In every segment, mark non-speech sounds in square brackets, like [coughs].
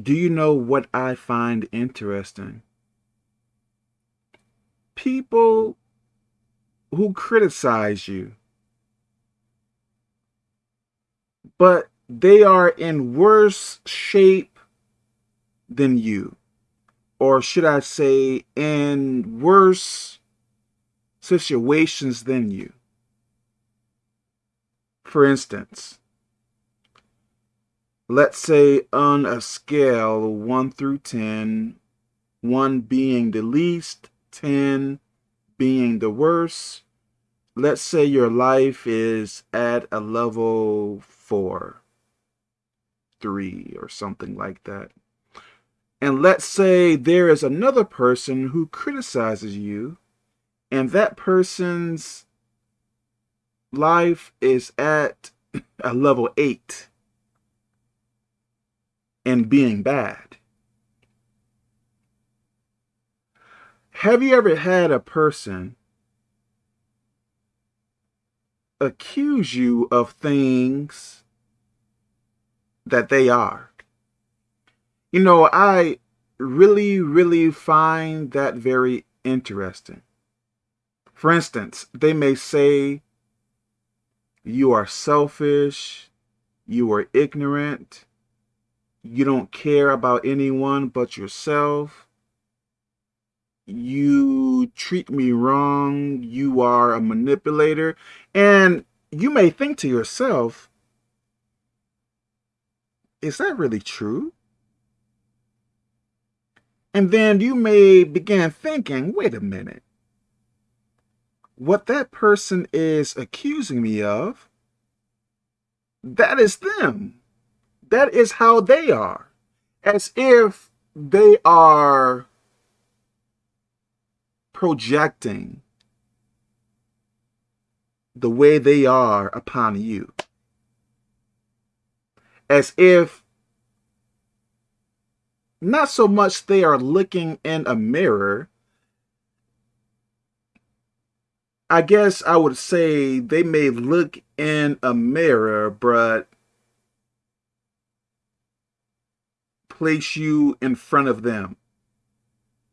Do you know what I find interesting? People who criticize you, but they are in worse shape than you, or should I say, in worse situations than you. For instance, let's say on a scale 1 through 10, 1 being the least, 10 being the worst, let's say your life is at a level 4, 3 or something like that. And let's say there is another person who criticizes you and that person's life is at a level 8 and being bad. Have you ever had a person accuse you of things that they are? You know, I really, really find that very interesting. For instance, they may say you are selfish, you are ignorant, you don't care about anyone but yourself, you treat me wrong, you are a manipulator, and you may think to yourself, is that really true? And then you may begin thinking, wait a minute, what that person is accusing me of, that is them. That is how they are. As if they are projecting the way they are upon you. As if not so much they are looking in a mirror, I guess I would say they may look in a mirror, but place you in front of them.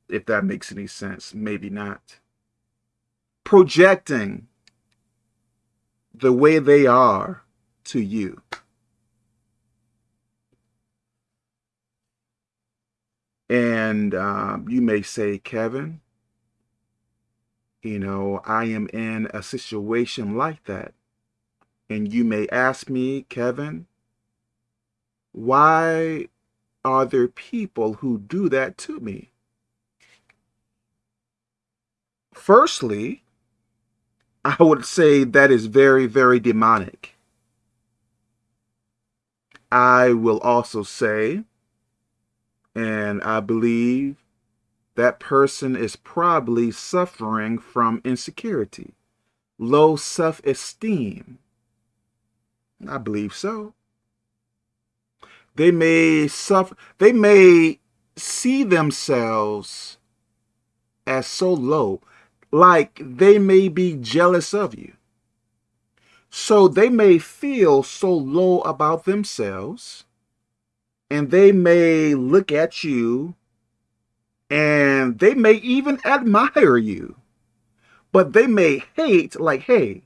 If that makes any sense, maybe not. Projecting the way they are to you. And um, you may say, Kevin, you know, I am in a situation like that. And you may ask me, Kevin, why are there people who do that to me? Firstly, I would say that is very, very demonic. I will also say, and I believe that person is probably suffering from insecurity, low self-esteem. I believe so. They may suffer, they may see themselves as so low, like they may be jealous of you. So they may feel so low about themselves, and they may look at you and they may even admire you, but they may hate like, hey,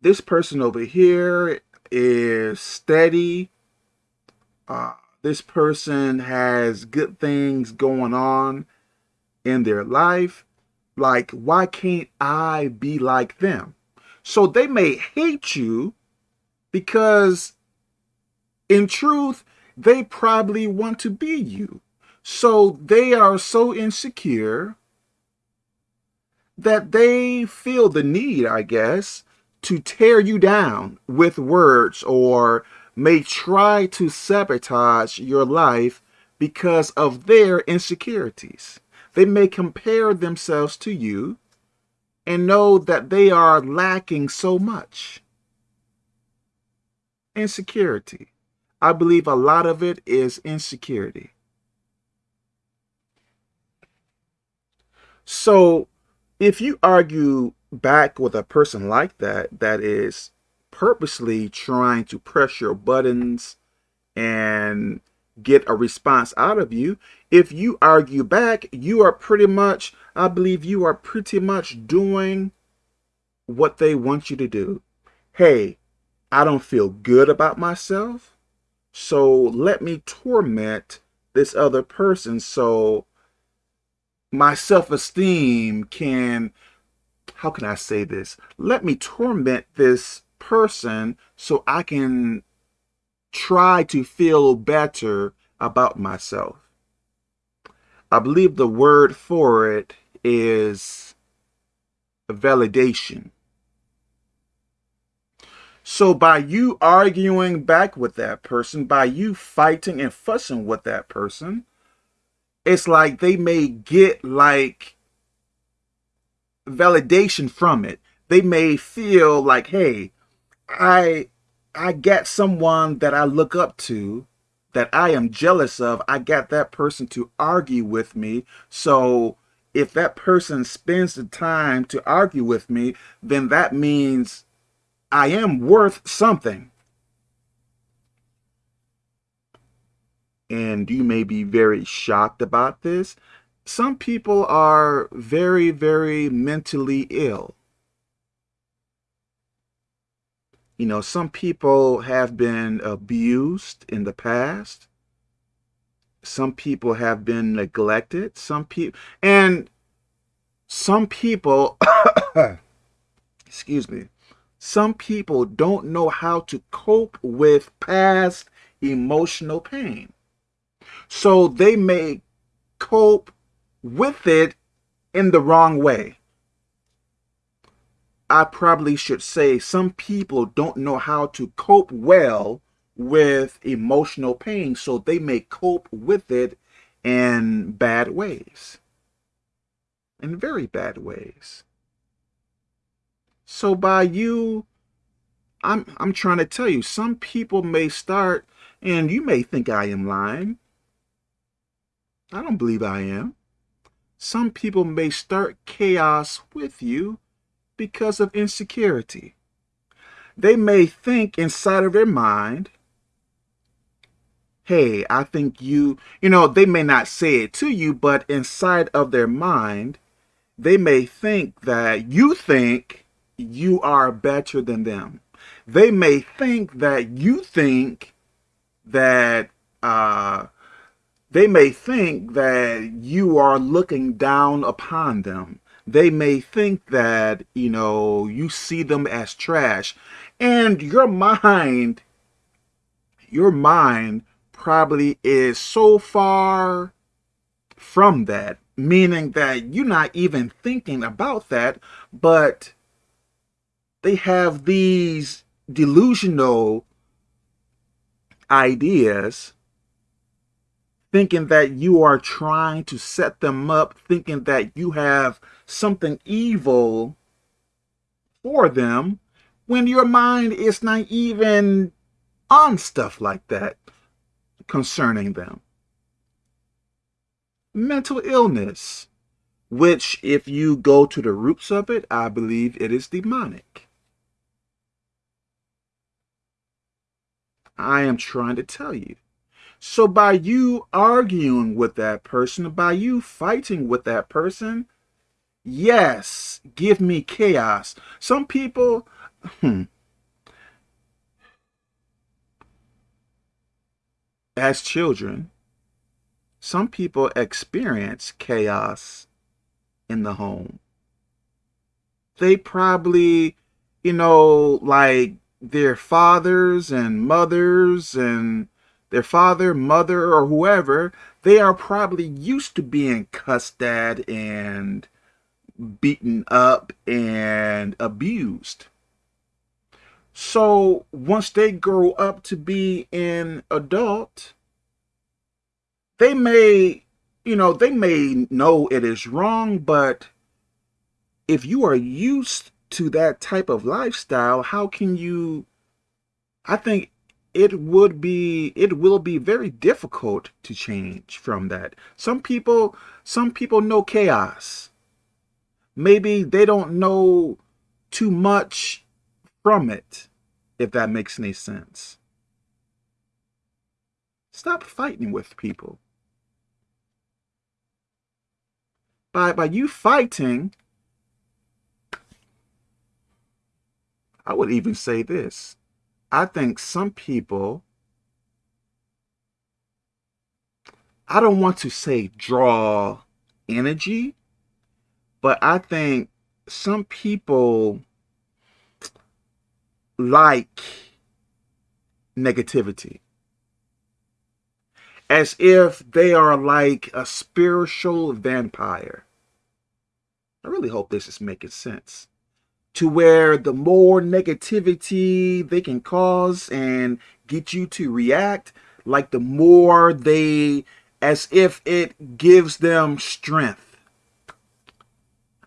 this person over here is steady. Uh, this person has good things going on in their life. Like, why can't I be like them? So they may hate you because in truth, they probably want to be you. So they are so insecure that they feel the need, I guess, to tear you down with words or may try to sabotage your life because of their insecurities. They may compare themselves to you and know that they are lacking so much. Insecurity. I believe a lot of it is insecurity. So if you argue back with a person like that, that is purposely trying to press your buttons and get a response out of you. If you argue back, you are pretty much, I believe you are pretty much doing what they want you to do. Hey, I don't feel good about myself, so let me torment this other person so my self-esteem can, how can I say this? Let me torment this person so I can try to feel better about myself. I believe the word for it is validation. So by you arguing back with that person, by you fighting and fussing with that person, it's like they may get like validation from it. They may feel like, hey, I I get someone that I look up to, that I am jealous of. I got that person to argue with me. So if that person spends the time to argue with me, then that means I am worth something. And you may be very shocked about this. Some people are very, very mentally ill. You know, some people have been abused in the past. Some people have been neglected. Some people, and some people, [coughs] excuse me, some people don't know how to cope with past emotional pain. So they may cope with it in the wrong way. I probably should say some people don't know how to cope well with emotional pain, so they may cope with it in bad ways, in very bad ways. So by you, I'm, I'm trying to tell you, some people may start, and you may think I am lying. I don't believe I am. Some people may start chaos with you because of insecurity. They may think inside of their mind, hey, I think you, you know, they may not say it to you, but inside of their mind, they may think that you think you are better than them. They may think that you think that, uh, they may think that you are looking down upon them they may think that, you know, you see them as trash. And your mind, your mind probably is so far from that, meaning that you're not even thinking about that, but they have these delusional ideas thinking that you are trying to set them up, thinking that you have something evil for them, when your mind is not even on stuff like that concerning them. Mental illness, which if you go to the roots of it, I believe it is demonic. I am trying to tell you. So by you arguing with that person, by you fighting with that person, yes, give me chaos. Some people, hmm, as children, some people experience chaos in the home. They probably, you know, like their fathers and mothers and their father, mother, or whoever, they are probably used to being cussed at and beaten up and abused. So once they grow up to be an adult, they may, you know, they may know it is wrong, but if you are used to that type of lifestyle, how can you, I think it would be it will be very difficult to change from that some people some people know chaos maybe they don't know too much from it if that makes any sense Stop fighting with people. By, by you fighting, I would even say this. I think some people, I don't want to say draw energy, but I think some people like negativity as if they are like a spiritual vampire. I really hope this is making sense. To where the more negativity they can cause and get you to react, like the more they, as if it gives them strength.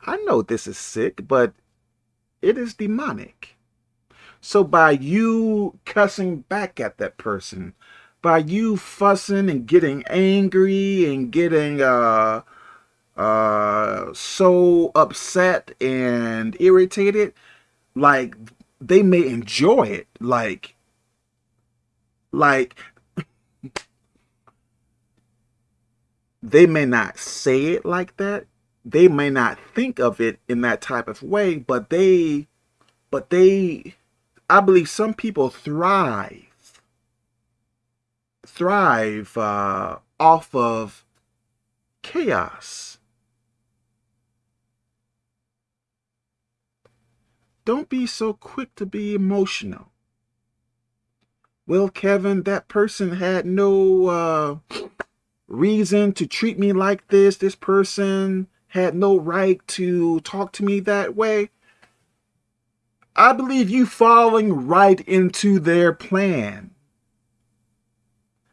I know this is sick, but it is demonic. So by you cussing back at that person, by you fussing and getting angry and getting uh, uh, so upset and irritated, like they may enjoy it. Like, like [laughs] they may not say it like that. They may not think of it in that type of way, but they, but they, I believe some people thrive thrive uh, off of chaos. Don't be so quick to be emotional. Well, Kevin, that person had no uh, reason to treat me like this. This person had no right to talk to me that way. I believe you falling right into their plan.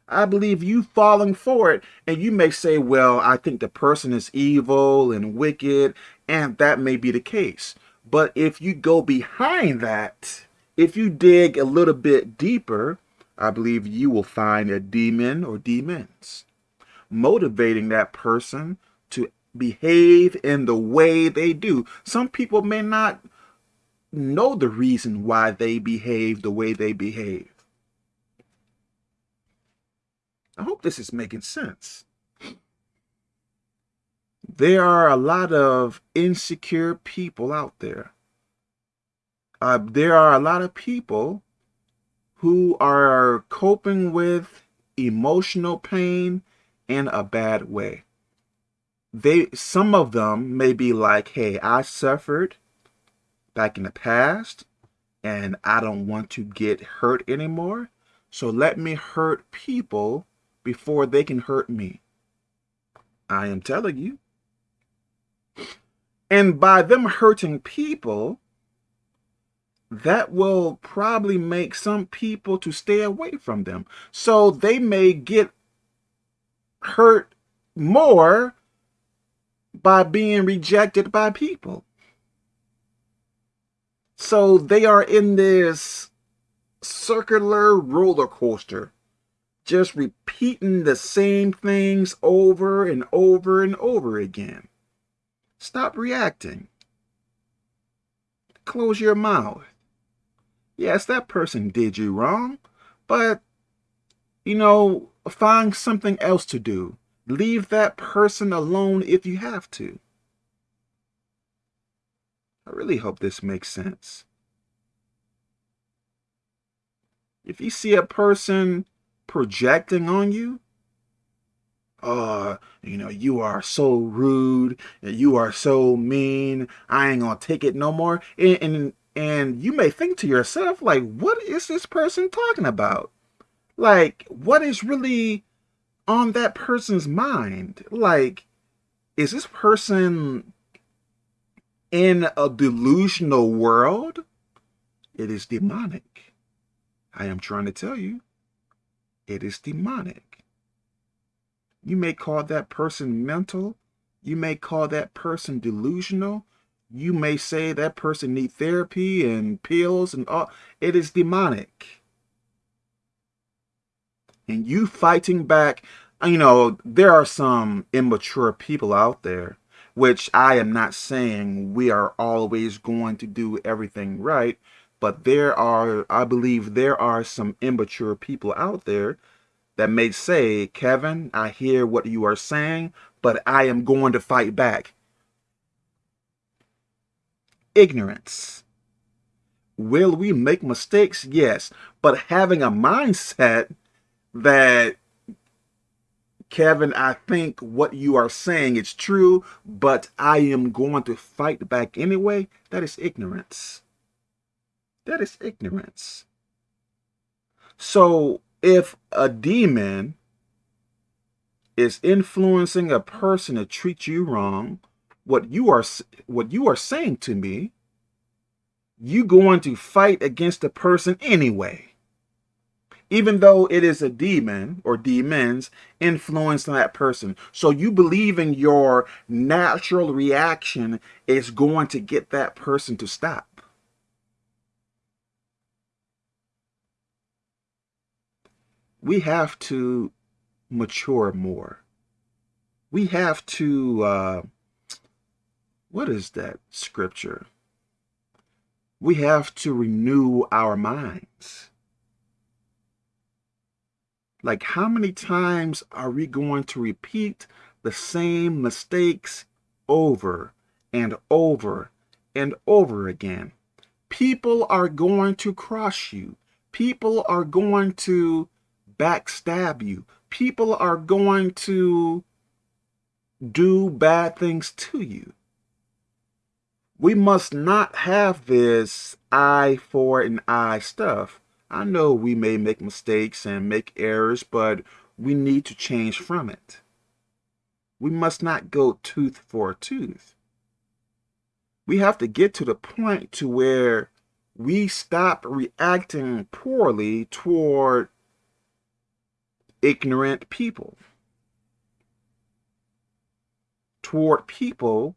I believe you falling for it. And you may say, well, I think the person is evil and wicked, and that may be the case. But if you go behind that, if you dig a little bit deeper, I believe you will find a demon or demons motivating that person to behave in the way they do. Some people may not know the reason why they behave the way they behave. I hope this is making sense. There are a lot of insecure people out there. Uh, there are a lot of people who are coping with emotional pain in a bad way. They, some of them may be like, hey, I suffered back in the past and I don't want to get hurt anymore. So let me hurt people before they can hurt me. I am telling you. And by them hurting people, that will probably make some people to stay away from them. So they may get hurt more by being rejected by people. So they are in this circular roller coaster just repeating the same things over and over and over again. Stop reacting. Close your mouth. Yes, that person did you wrong, but, you know, find something else to do. Leave that person alone if you have to. I really hope this makes sense. If you see a person projecting on you, uh, you know, you are so rude, you are so mean, I ain't gonna take it no more. And, and, and you may think to yourself, like, what is this person talking about? Like, what is really on that person's mind? Like, is this person in a delusional world? It is demonic. I am trying to tell you. It is demonic. You may call that person mental. You may call that person delusional. You may say that person need therapy and pills and all. It is demonic. And you fighting back, you know, there are some immature people out there, which I am not saying we are always going to do everything right. But there are, I believe there are some immature people out there that may say, Kevin, I hear what you are saying, but I am going to fight back. Ignorance. Will we make mistakes? Yes. But having a mindset that, Kevin, I think what you are saying is true, but I am going to fight back anyway, that is ignorance. That is ignorance. So if a demon is influencing a person to treat you wrong, what you are what you are saying to me, you going to fight against the person anyway. Even though it is a demon or demons influencing that person. So you believe in your natural reaction is going to get that person to stop. we have to mature more. We have to, uh, what is that scripture? We have to renew our minds. Like how many times are we going to repeat the same mistakes over and over and over again? People are going to cross you. People are going to backstab you. People are going to do bad things to you. We must not have this eye for an eye stuff. I know we may make mistakes and make errors, but we need to change from it. We must not go tooth for tooth. We have to get to the point to where we stop reacting poorly toward ignorant people, toward people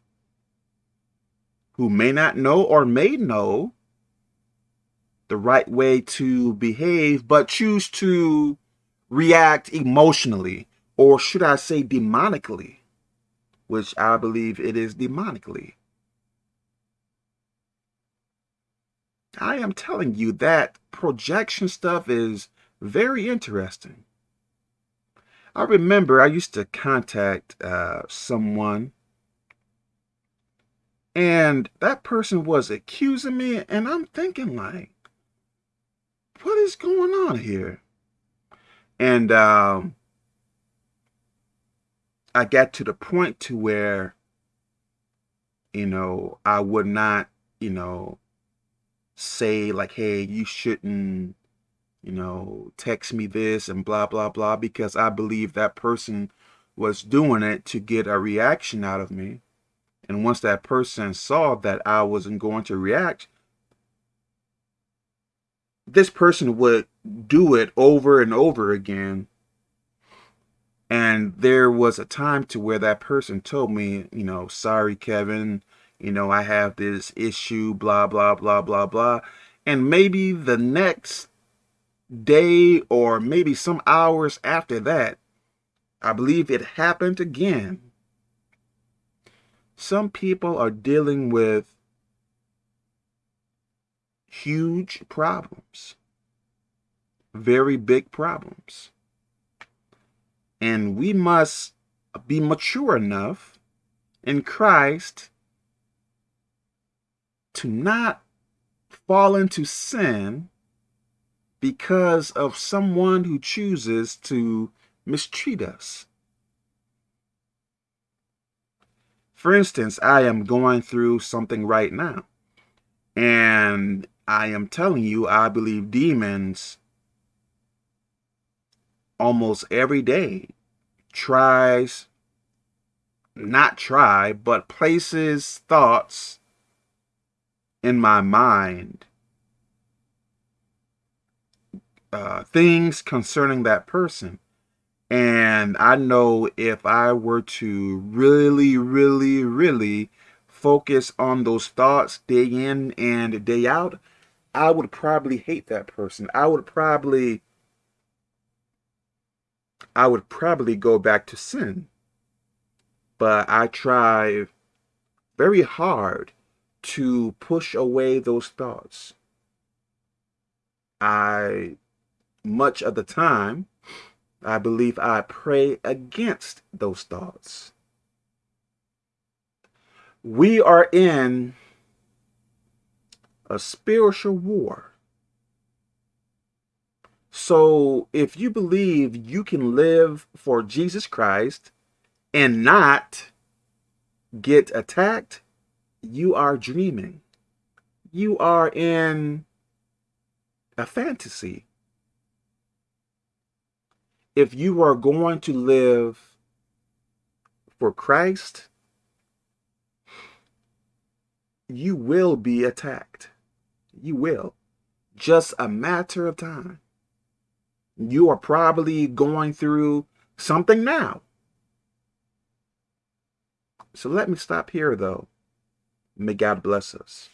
who may not know or may know the right way to behave, but choose to react emotionally, or should I say demonically, which I believe it is demonically. I am telling you that projection stuff is very interesting. I remember I used to contact uh, someone and that person was accusing me and I'm thinking like, what is going on here? And um, I got to the point to where, you know, I would not, you know, say like, hey, you shouldn't you know, text me this and blah, blah, blah, because I believe that person was doing it to get a reaction out of me. And once that person saw that I wasn't going to react, this person would do it over and over again. And there was a time to where that person told me, you know, sorry, Kevin, you know, I have this issue, blah, blah, blah, blah, blah. And maybe the next day or maybe some hours after that, I believe it happened again. Some people are dealing with huge problems, very big problems. And we must be mature enough in Christ to not fall into sin because of someone who chooses to mistreat us. For instance, I am going through something right now. And I am telling you, I believe demons almost every day tries, not try, but places thoughts in my mind uh, things concerning that person. And I know if I were to really, really, really focus on those thoughts day in and day out, I would probably hate that person. I would probably, I would probably go back to sin. But I try very hard to push away those thoughts. I much of the time, I believe I pray against those thoughts. We are in a spiritual war. So if you believe you can live for Jesus Christ and not get attacked, you are dreaming. You are in a fantasy. If you are going to live for Christ, you will be attacked. You will. Just a matter of time. You are probably going through something now. So let me stop here, though. May God bless us.